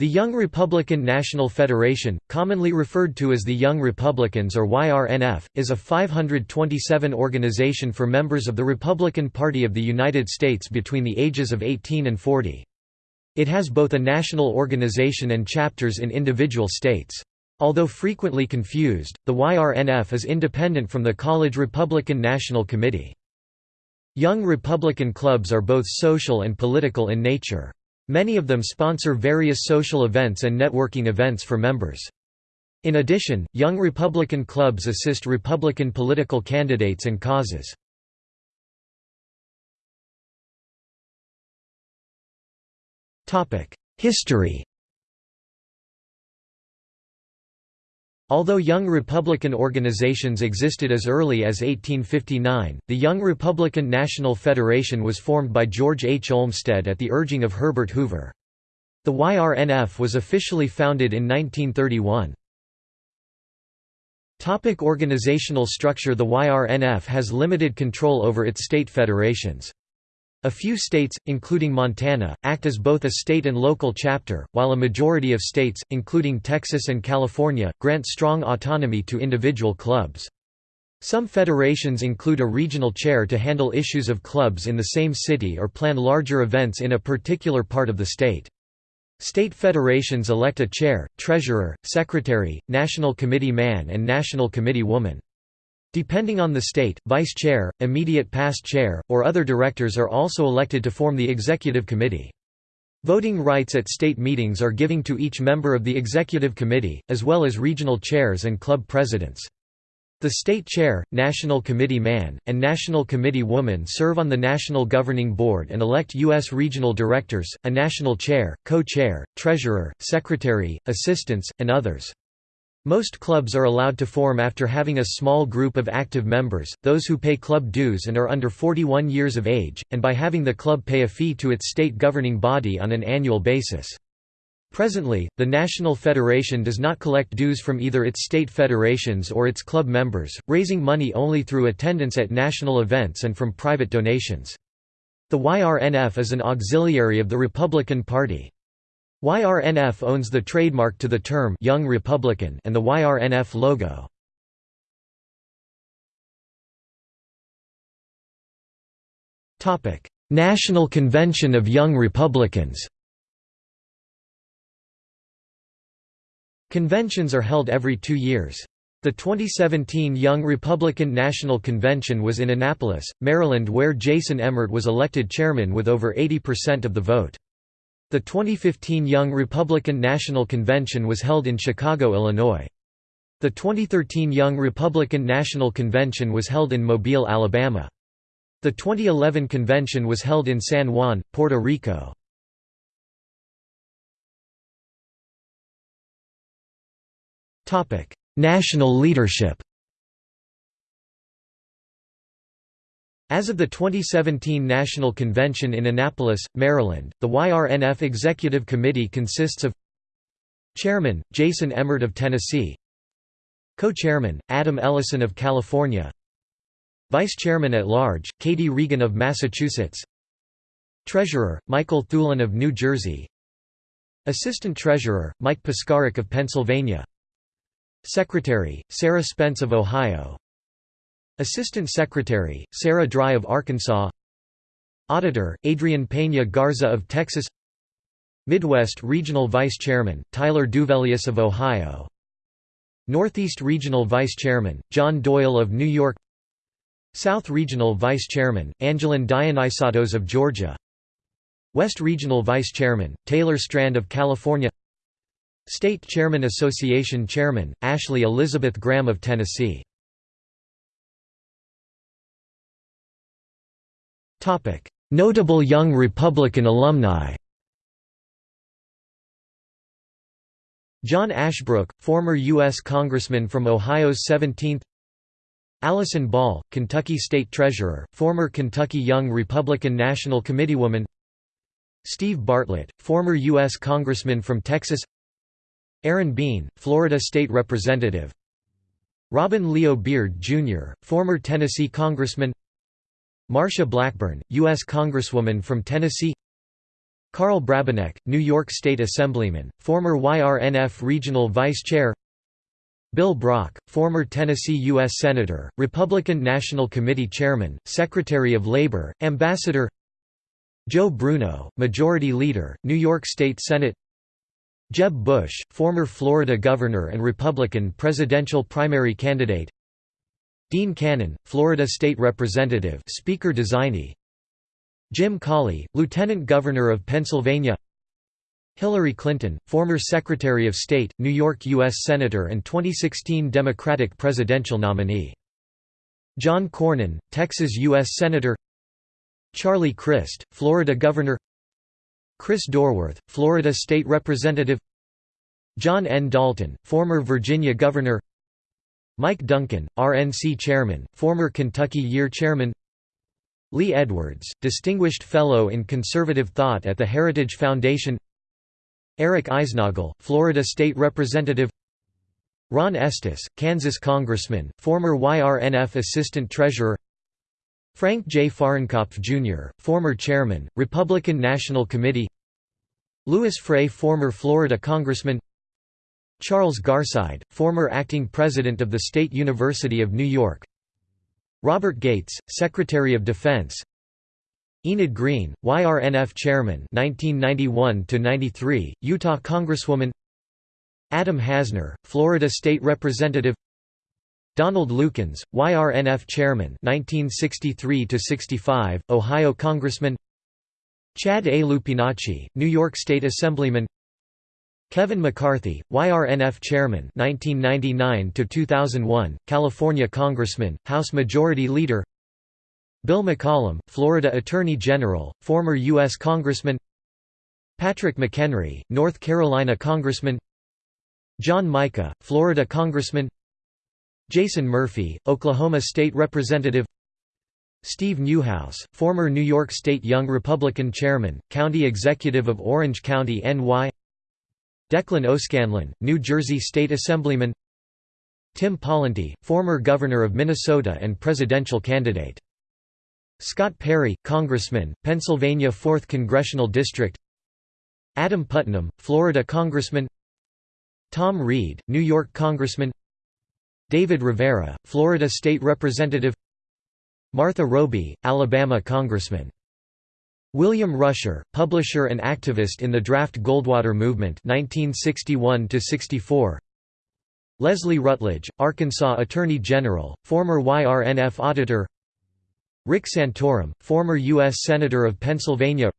The Young Republican National Federation, commonly referred to as the Young Republicans or YRNF, is a 527 organization for members of the Republican Party of the United States between the ages of 18 and 40. It has both a national organization and chapters in individual states. Although frequently confused, the YRNF is independent from the College Republican National Committee. Young Republican clubs are both social and political in nature. Many of them sponsor various social events and networking events for members. In addition, young Republican clubs assist Republican political candidates and causes. History Although young Republican organizations existed as early as 1859, the Young Republican National Federation was formed by George H. Olmsted at the urging of Herbert Hoover. The YRNF was officially founded in 1931. Topic organizational structure The YRNF has limited control over its state federations. A few states, including Montana, act as both a state and local chapter, while a majority of states, including Texas and California, grant strong autonomy to individual clubs. Some federations include a regional chair to handle issues of clubs in the same city or plan larger events in a particular part of the state. State federations elect a chair, treasurer, secretary, national committee man and national committee woman. Depending on the state, vice chair, immediate past chair, or other directors are also elected to form the executive committee. Voting rights at state meetings are given to each member of the executive committee, as well as regional chairs and club presidents. The state chair, national committee man, and national committee woman serve on the national governing board and elect U.S. regional directors, a national chair, co-chair, treasurer, secretary, assistants, and others. Most clubs are allowed to form after having a small group of active members, those who pay club dues and are under 41 years of age, and by having the club pay a fee to its state governing body on an annual basis. Presently, the National Federation does not collect dues from either its state federations or its club members, raising money only through attendance at national events and from private donations. The YRNF is an auxiliary of the Republican Party. YRNF owns the trademark to the term Young Republican and the YRNF logo. Topic: National Convention of Young Republicans. Conventions are held every 2 years. The 2017 Young Republican National Convention was in Annapolis, Maryland where Jason Emmert was elected chairman with over 80% of the vote. The 2015 Young Republican National Convention was held in Chicago, Illinois. The 2013 Young Republican National Convention was held in Mobile, Alabama. The 2011 convention was held in San Juan, Puerto Rico. National leadership As of the 2017 National Convention in Annapolis, Maryland, the YRNF Executive Committee consists of Chairman, Jason Emmert of Tennessee. Co-chairman, Adam Ellison of California. Vice Chairman at Large, Katie Regan of Massachusetts. Treasurer, Michael Thulin of New Jersey. Assistant Treasurer, Mike Piskarik of Pennsylvania. Secretary, Sarah Spence of Ohio Assistant Secretary, Sarah Dry of Arkansas. Auditor, Adrian Peña Garza of Texas. Midwest Regional Vice Chairman, Tyler Duvelius of Ohio. Northeast Regional Vice Chairman, John Doyle of New York. South Regional Vice Chairman, Angelin Dionysatos of Georgia. West Regional Vice Chairman, Taylor Strand of California. State Chairman Association Chairman, Ashley Elizabeth Graham of Tennessee Notable young Republican alumni John Ashbrook, former U.S. Congressman from Ohio's 17th Allison Ball, Kentucky State Treasurer, former Kentucky Young Republican National Committeewoman Steve Bartlett, former U.S. Congressman from Texas Aaron Bean, Florida State Representative Robin Leo Beard, Jr., former Tennessee Congressman Marsha Blackburn, U.S. Congresswoman from Tennessee Karl Brabenec, New York State Assemblyman, former YRNF Regional Vice Chair Bill Brock, former Tennessee U.S. Senator, Republican National Committee Chairman, Secretary of Labor, Ambassador Joe Bruno, Majority Leader, New York State Senate Jeb Bush, former Florida Governor and Republican presidential primary candidate Dean Cannon, Florida State Representative Speaker designee Jim Cawley, Lieutenant Governor of Pennsylvania Hillary Clinton, former Secretary of State, New York U.S. Senator and 2016 Democratic presidential nominee. John Cornyn, Texas U.S. Senator Charlie Crist, Florida Governor Chris Dorworth, Florida State Representative John N. Dalton, former Virginia Governor Mike Duncan, RNC Chairman, former Kentucky Year Chairman. Lee Edwards, Distinguished Fellow in Conservative Thought at the Heritage Foundation. Eric Eisnaugle, Florida State Representative. Ron Estes, Kansas Congressman, former YRNF Assistant Treasurer. Frank J. Fahrenkopf, Jr., former Chairman, Republican National Committee. Louis Frey former Florida Congressman Charles Garside, former Acting President of the State University of New York. Robert Gates, Secretary of Defense. Enid Greene, YRNF Chairman 1991–93, Utah Congresswoman. Adam Hasner, Florida State Representative. Donald Lukens, YRNF Chairman 1963–65, Ohio Congressman. Chad A. Lupinacci, New York State Assemblyman Kevin McCarthy, YRNF Chairman 1999–2001, California Congressman, House Majority Leader. Bill McCollum, Florida Attorney General, former U.S. Congressman. Patrick McHenry, North Carolina Congressman. John Mica, Florida Congressman. Jason Murphy, Oklahoma State Representative. Steve Neuhaus, former New York State Young Republican Chairman, County Executive of Orange County NY Declan O'Scanlan, New Jersey State Assemblyman. Tim Pawlenty, former Governor of Minnesota and presidential candidate. Scott Perry, Congressman, Pennsylvania 4th Congressional District. Adam Putnam, Florida Congressman. Tom Reed, New York Congressman. David Rivera, Florida State Representative. Martha Roby, Alabama Congressman William Rusher, publisher and activist in the Draft Goldwater Movement 1961 Leslie Rutledge, Arkansas Attorney General, former YRNF auditor Rick Santorum, former U.S. Senator of Pennsylvania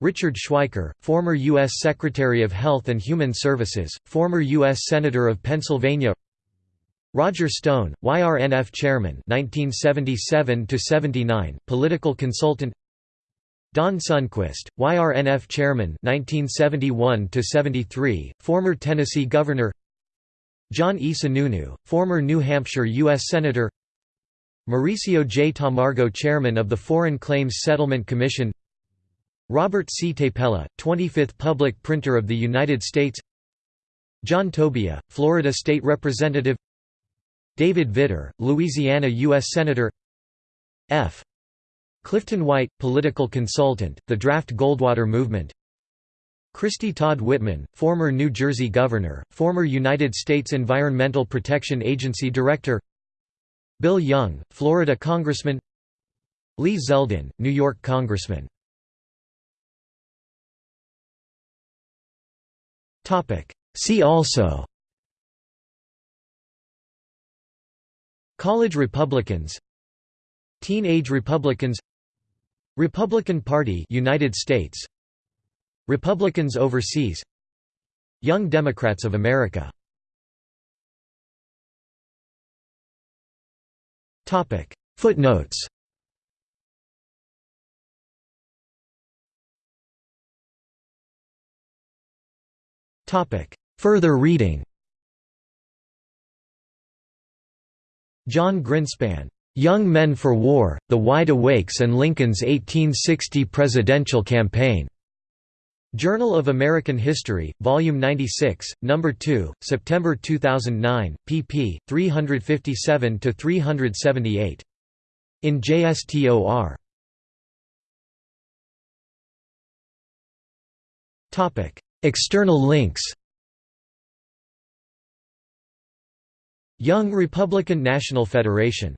Richard Schweiker, former U.S. Secretary of Health and Human Services, former U.S. Senator of Pennsylvania Roger Stone, YRNF Chairman 1977 political consultant Don Sundquist, YRNF Chairman 1971 to 73, former Tennessee Governor John E. Sununu, former New Hampshire U.S. Senator Mauricio J. Tamargo Chairman of the Foreign Claims Settlement Commission Robert C. Tapella, 25th Public Printer of the United States John Tobia, Florida State Representative David Vitter, Louisiana U.S. Senator F. Clifton White, political consultant, the Draft Goldwater Movement. Christy Todd Whitman, former New Jersey Governor, former United States Environmental Protection Agency Director. Bill Young, Florida Congressman. Lee Zeldin, New York Congressman. See also College Republicans Teenage Republicans Republican Party United States. Republicans overseas. Young Democrats of America. Topic. Footnotes. Topic. Further reading. Jon Grinspan Young Men for War, The Wide Awakes and Lincoln's 1860 Presidential Campaign. Journal of American History, Volume 96, No. 2, September 2009, pp. 357–378. In JSTOR. External links Young Republican National Federation